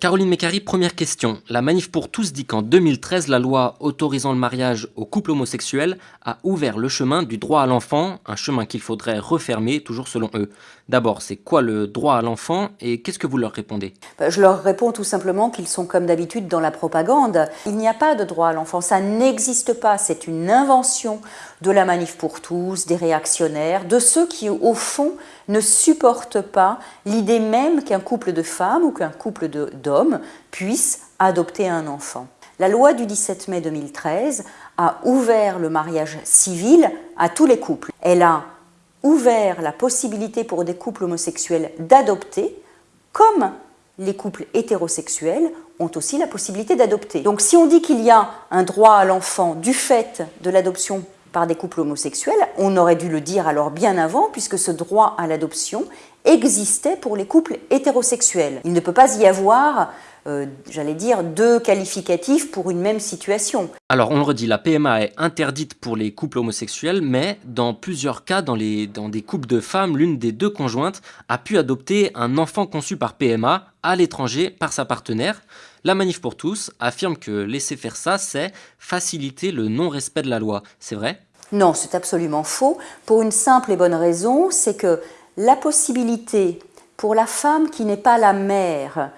Caroline Mécari, première question. La Manif pour tous dit qu'en 2013, la loi autorisant le mariage aux couples homosexuels a ouvert le chemin du droit à l'enfant, un chemin qu'il faudrait refermer, toujours selon eux. D'abord, c'est quoi le droit à l'enfant et qu'est-ce que vous leur répondez? Bah, Je leur réponds tout simplement qu'ils sont comme d'habitude dans la propagande. Il n'y a pas de droit à l'enfant, ça n'existe pas, c'est une invention de la Manif pour tous, des réactionnaires, de ceux qui, au fond, ne supportent pas l'idée même qu'un couple de femmes ou qu'un couple d'hommes puisse adopter un enfant. La loi du 17 mai 2013 a ouvert le mariage civil à tous les couples. Elle a ouvert la possibilité pour des couples homosexuels d'adopter, comme les couples hétérosexuels ont aussi la possibilité d'adopter. Donc si on dit qu'il y a un droit à l'enfant du fait de l'adoption par des couples homosexuels, on aurait dû le dire alors bien avant, puisque ce droit à l'adoption existait pour les couples hétérosexuels. Il ne peut pas y avoir, euh, j'allais dire, deux qualificatifs pour une même situation. Alors on le redit, la PMA est interdite pour les couples homosexuels, mais dans plusieurs cas, dans, les, dans des couples de femmes, l'une des deux conjointes a pu adopter un enfant conçu par PMA à l'étranger par sa partenaire. La Manif pour tous affirme que laisser faire ça, c'est faciliter le non-respect de la loi. C'est vrai? Non, c'est absolument faux. Pour une simple et bonne raison, c'est que la possibilité pour la femme qui n'est pas la mère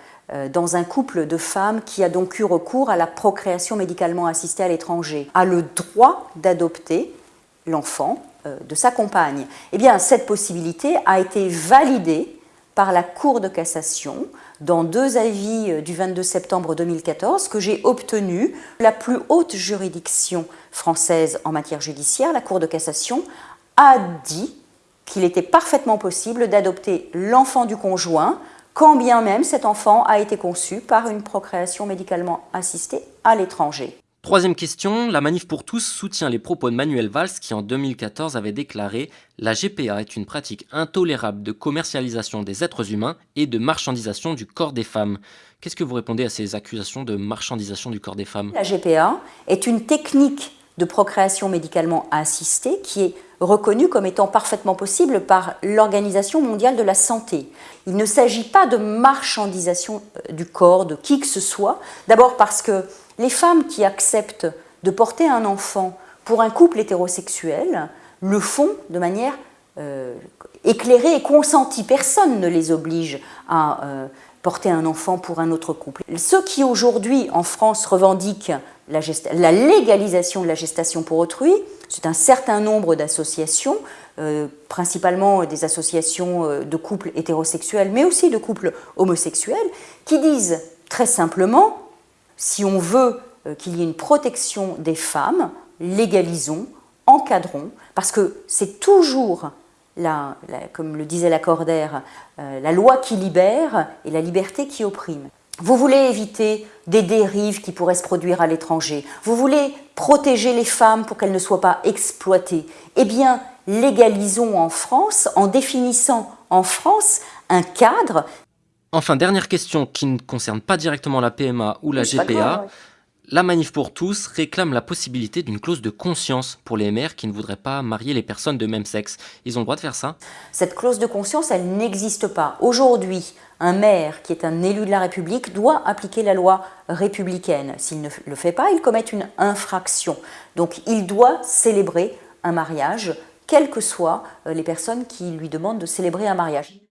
dans un couple de femmes qui a donc eu recours à la procréation médicalement assistée à l'étranger, a le droit d'adopter l'enfant euh, de sa compagne. Eh bien, cette possibilité a été validée par la Cour de cassation dans deux avis euh, du 22 septembre 2014 que j'ai obtenu. La plus haute juridiction française en matière judiciaire, la Cour de cassation, a dit qu'il était parfaitement possible d'adopter l'enfant du conjoint quand bien même cet enfant a été conçu par une procréation médicalement assistée à l'étranger. Troisième question, la Manif pour tous soutient les propos de Manuel Valls qui en 2014 avait déclaré « La GPA est une pratique intolérable de commercialisation des êtres humains et de marchandisation du corps des femmes ». Qu'est-ce que vous répondez à ces accusations de marchandisation du corps des femmes? La GPA est une technique de procréation médicalement assistée qui est reconnue comme étant parfaitement possible par l'Organisation mondiale de la santé. Il ne s'agit pas de marchandisation euh, du corps de qui que ce soit, d'abord parce que les femmes qui acceptent de porter un enfant pour un couple hétérosexuel le font de manière euh, éclairée et consentie. Personne ne les oblige à euh, porter un enfant pour un autre couple. Ceux qui aujourd'hui en France revendiquent la, légalisation de la gestation pour autrui, c'est un certain nombre d'associations, euh, principalement des associations euh, de couples hétérosexuels, mais aussi de couples homosexuels, qui disent très simplement, si on veut euh, qu'il y ait une protection des femmes, légalisons, encadrons, parce que c'est toujours comme le disait Lacordaire, euh, la loi qui libère et la liberté qui opprime. Vous voulez éviter des dérives qui pourraient se produire à l'étranger. Vous voulez protéger les femmes pour qu'elles ne soient pas exploitées. Eh bien, légalisons en France, en définissant en France un cadre. Enfin, dernière question qui ne concerne pas directement la PMA ou la GPA. La Manif pour tous réclame la possibilité d'une clause de conscience pour les mères qui ne voudraient pas marier les personnes de même sexe. Ils ont le droit de faire ça Cette clause de conscience, elle n'existe pas. Aujourd'hui, un maire qui est un élu de la République doit appliquer la loi républicaine. S'il ne le fait pas, il commet une infraction. Donc il doit célébrer un mariage, quelles que soient euh, les personnes qui lui demandent de célébrer un mariage.